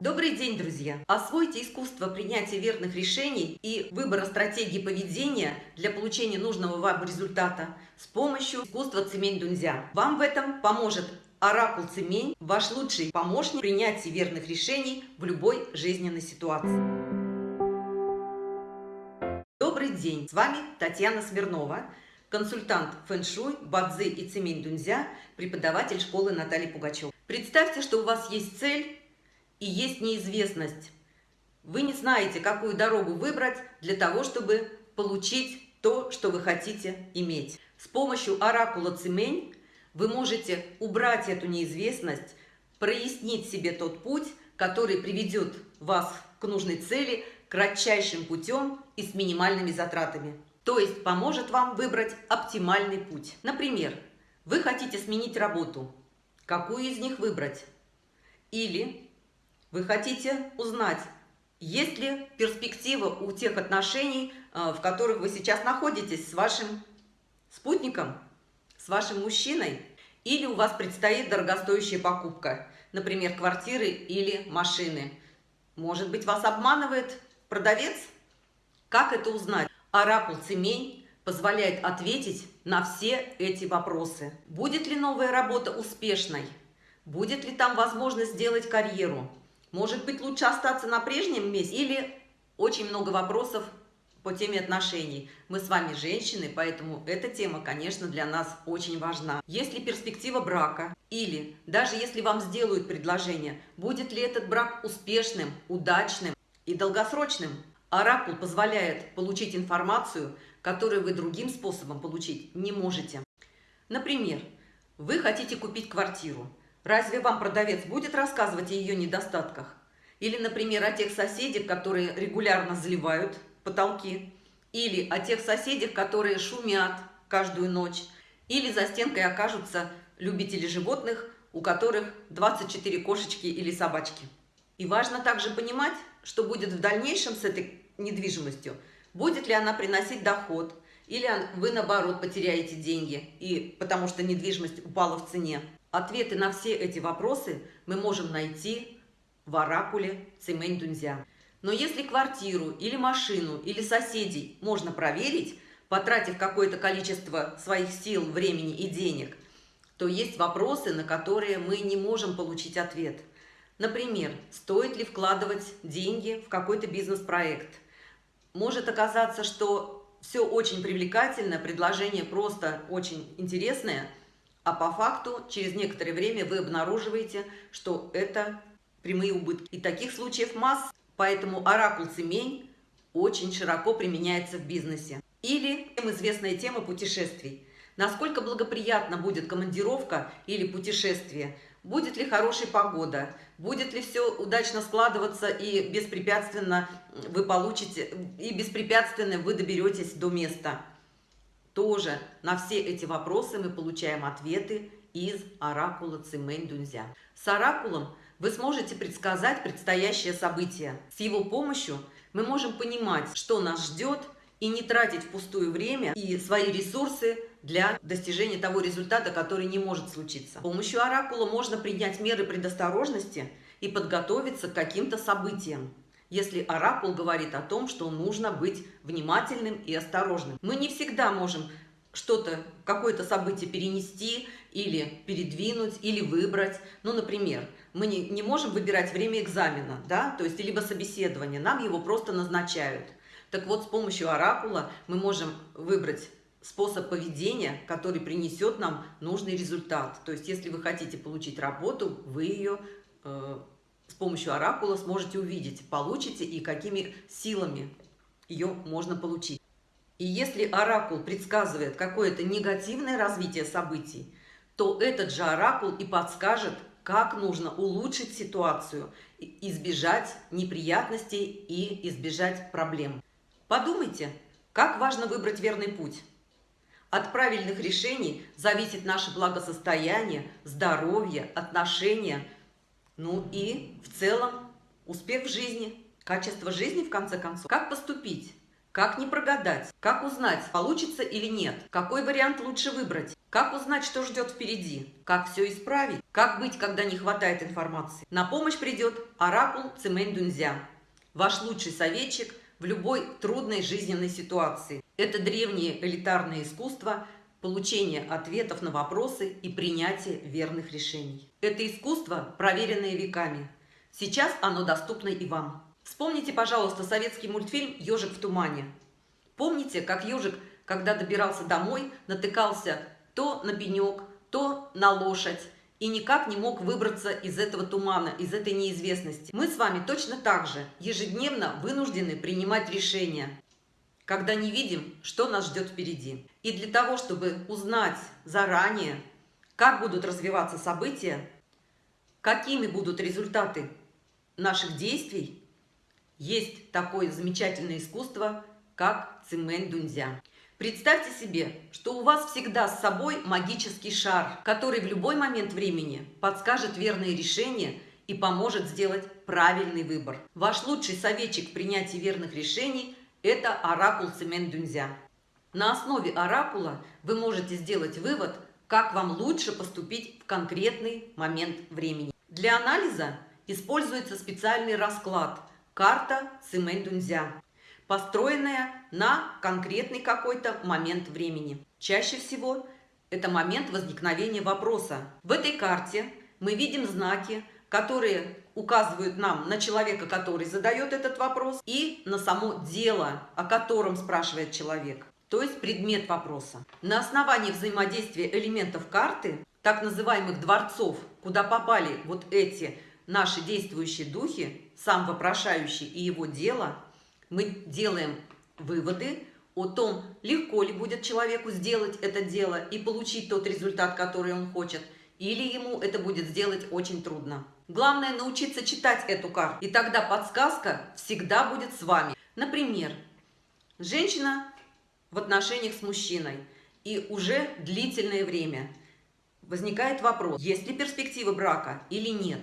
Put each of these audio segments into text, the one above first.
Добрый день, друзья! Освойте искусство принятия верных решений и выбора стратегии поведения для получения нужного вам результата с помощью искусства Цемень Дунзя. Вам в этом поможет Оракул Цемень, ваш лучший помощник в принятии верных решений в любой жизненной ситуации. Добрый день! С вами Татьяна Смирнова, консультант фэн-шуй, бадзи и Цемень Дунзя, преподаватель школы Натальи Пугачева. Представьте, что у вас есть цель и есть неизвестность. Вы не знаете, какую дорогу выбрать для того, чтобы получить то, что вы хотите иметь. С помощью оракула Цимень вы можете убрать эту неизвестность, прояснить себе тот путь, который приведет вас к нужной цели кратчайшим путем и с минимальными затратами. То есть поможет вам выбрать оптимальный путь. Например, вы хотите сменить работу. Какую из них выбрать? Или вы хотите узнать, есть ли перспектива у тех отношений, э, в которых вы сейчас находитесь с вашим спутником, с вашим мужчиной, или у вас предстоит дорогостоящая покупка, например, квартиры или машины. Может быть, вас обманывает продавец? Как это узнать? Оракул Цемень позволяет ответить на все эти вопросы. Будет ли новая работа успешной? Будет ли там возможность сделать карьеру? Может быть, лучше остаться на прежнем месте или очень много вопросов по теме отношений. Мы с вами женщины, поэтому эта тема, конечно, для нас очень важна. Есть ли перспектива брака? Или даже если вам сделают предложение, будет ли этот брак успешным, удачным и долгосрочным? Оракул позволяет получить информацию, которую вы другим способом получить не можете. Например, вы хотите купить квартиру. Разве вам продавец будет рассказывать о ее недостатках? Или, например, о тех соседях, которые регулярно заливают потолки? Или о тех соседях, которые шумят каждую ночь? Или за стенкой окажутся любители животных, у которых 24 кошечки или собачки? И важно также понимать, что будет в дальнейшем с этой недвижимостью. Будет ли она приносить доход, или вы, наоборот, потеряете деньги, и, потому что недвижимость упала в цене. Ответы на все эти вопросы мы можем найти в оракуле Цимэнь Дунзя. Но если квартиру или машину или соседей можно проверить, потратив какое-то количество своих сил, времени и денег, то есть вопросы, на которые мы не можем получить ответ. Например, стоит ли вкладывать деньги в какой-то бизнес-проект? Может оказаться, что все очень привлекательно, предложение просто очень интересное – а по факту через некоторое время вы обнаруживаете, что это прямые убытки. И таких случаев масс, поэтому оракул Цемень очень широко применяется в бизнесе. Или известная тема путешествий. Насколько благоприятна будет командировка или путешествие? Будет ли хорошая погода? Будет ли все удачно складываться и беспрепятственно вы получите, и беспрепятственно вы доберетесь до места? Тоже на все эти вопросы мы получаем ответы из оракула Цимэнь Дунзя. С оракулом вы сможете предсказать предстоящее событие. С его помощью мы можем понимать, что нас ждет, и не тратить впустую время и свои ресурсы для достижения того результата, который не может случиться. С помощью оракула можно принять меры предосторожности и подготовиться к каким-то событиям если оракул говорит о том, что нужно быть внимательным и осторожным. Мы не всегда можем что-то, какое-то событие перенести или передвинуть, или выбрать. Ну, например, мы не, не можем выбирать время экзамена, да, то есть либо собеседование, нам его просто назначают. Так вот, с помощью оракула мы можем выбрать способ поведения, который принесет нам нужный результат. То есть, если вы хотите получить работу, вы ее э, с помощью оракула сможете увидеть, получите и какими силами ее можно получить. И если оракул предсказывает какое-то негативное развитие событий, то этот же оракул и подскажет, как нужно улучшить ситуацию, избежать неприятностей и избежать проблем. Подумайте, как важно выбрать верный путь. От правильных решений зависит наше благосостояние, здоровье, отношения – ну и в целом успех в жизни, качество жизни в конце концов. Как поступить? Как не прогадать? Как узнать, получится или нет? Какой вариант лучше выбрать? Как узнать, что ждет впереди? Как все исправить? Как быть, когда не хватает информации? На помощь придет оракул Цимэнь Дунзя, ваш лучший советчик в любой трудной жизненной ситуации. Это древнее элитарное искусство получения ответов на вопросы и принятия верных решений. Это искусство, проверенное веками. Сейчас оно доступно и вам. Вспомните, пожалуйста, советский мультфильм «Ежик в тумане». Помните, как ежик, когда добирался домой, натыкался то на пенек, то на лошадь, и никак не мог выбраться из этого тумана, из этой неизвестности. Мы с вами точно так же ежедневно вынуждены принимать решения, когда не видим, что нас ждет впереди. И для того, чтобы узнать заранее, как будут развиваться события, какими будут результаты наших действий, есть такое замечательное искусство, как цимэнь дунзя. Представьте себе, что у вас всегда с собой магический шар, который в любой момент времени подскажет верные решения и поможет сделать правильный выбор. Ваш лучший советчик в принятии верных решений – это оракул Цемент Дунзя. На основе оракула вы можете сделать вывод, как вам лучше поступить в конкретный момент времени. Для анализа используется специальный расклад – карта Цемент Дунзя построенная на конкретный какой-то момент времени. Чаще всего это момент возникновения вопроса. В этой карте мы видим знаки, которые указывают нам на человека, который задает этот вопрос, и на само дело, о котором спрашивает человек, то есть предмет вопроса. На основании взаимодействия элементов карты, так называемых дворцов, куда попали вот эти наши действующие духи, сам вопрошающий и его дело – мы делаем выводы о том, легко ли будет человеку сделать это дело и получить тот результат, который он хочет, или ему это будет сделать очень трудно. Главное научиться читать эту карту, и тогда подсказка всегда будет с вами. Например, женщина в отношениях с мужчиной, и уже длительное время возникает вопрос, есть ли перспективы брака или нет.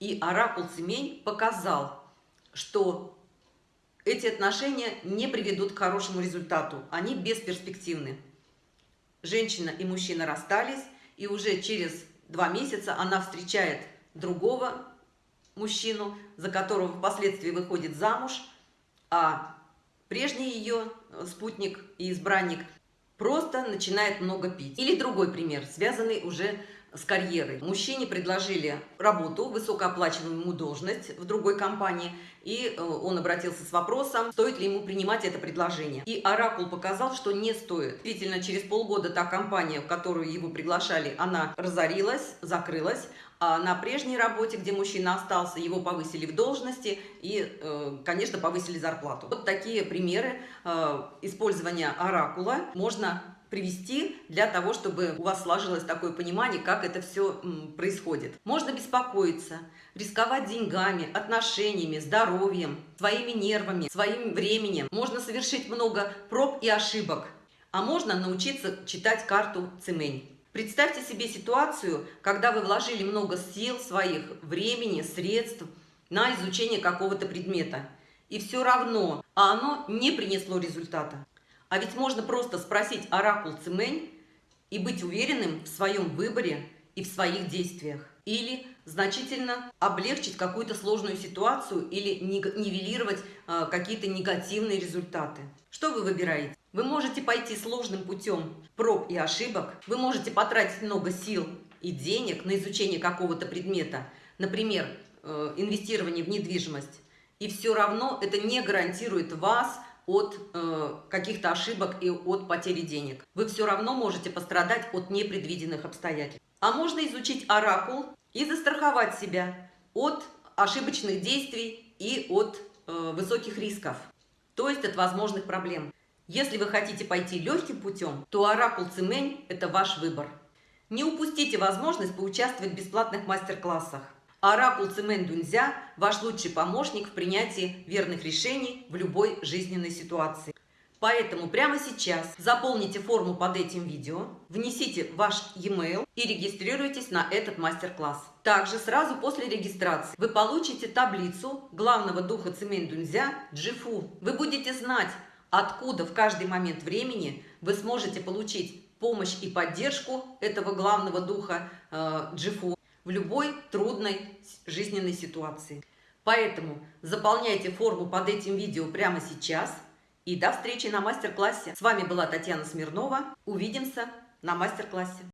И оракул Цемень показал, что эти отношения не приведут к хорошему результату. Они бесперспективны. Женщина и мужчина расстались, и уже через два месяца она встречает другого мужчину, за которого впоследствии выходит замуж, а прежний ее спутник и избранник просто начинает много пить. Или другой пример, связанный уже с карьерой. Мужчине предложили работу, высокооплачиваемую должность в другой компании, и э, он обратился с вопросом, стоит ли ему принимать это предложение. И Оракул показал, что не стоит. Действительно, через полгода та компания, в которую его приглашали, она разорилась, закрылась, а на прежней работе, где мужчина остался, его повысили в должности и, э, конечно, повысили зарплату. Вот такие примеры э, использования оракула можно привести для того, чтобы у вас сложилось такое понимание, как это все происходит. Можно беспокоиться, рисковать деньгами, отношениями, здоровьем, своими нервами, своим временем. Можно совершить много проб и ошибок, а можно научиться читать карту Цимень. Представьте себе ситуацию, когда вы вложили много сил своих, времени, средств на изучение какого-то предмета. И все равно, а оно не принесло результата. А ведь можно просто спросить оракул Цимэнь и быть уверенным в своем выборе и в своих действиях. Или значительно облегчить какую-то сложную ситуацию или нивелировать э, какие-то негативные результаты. Что вы выбираете? Вы можете пойти сложным путем проб и ошибок. Вы можете потратить много сил и денег на изучение какого-то предмета. Например, э, инвестирование в недвижимость. И все равно это не гарантирует вас от э, каких-то ошибок и от потери денег. Вы все равно можете пострадать от непредвиденных обстоятельств. А можно изучить оракул и застраховать себя от ошибочных действий и от э, высоких рисков, то есть от возможных проблем. Если вы хотите пойти легким путем, то оракул Цимень – это ваш выбор. Не упустите возможность поучаствовать в бесплатных мастер-классах. Оракул Цимэн Дунзя – ваш лучший помощник в принятии верных решений в любой жизненной ситуации. Поэтому прямо сейчас заполните форму под этим видео, внесите ваш e-mail и регистрируйтесь на этот мастер-класс. Также сразу после регистрации вы получите таблицу главного духа Цимэнь Дунзя Джифу. Вы будете знать, откуда в каждый момент времени вы сможете получить помощь и поддержку этого главного духа э, Джифу в любой трудной жизненной ситуации. Поэтому заполняйте форму под этим видео прямо сейчас – и до встречи на мастер-классе. С вами была Татьяна Смирнова. Увидимся на мастер-классе.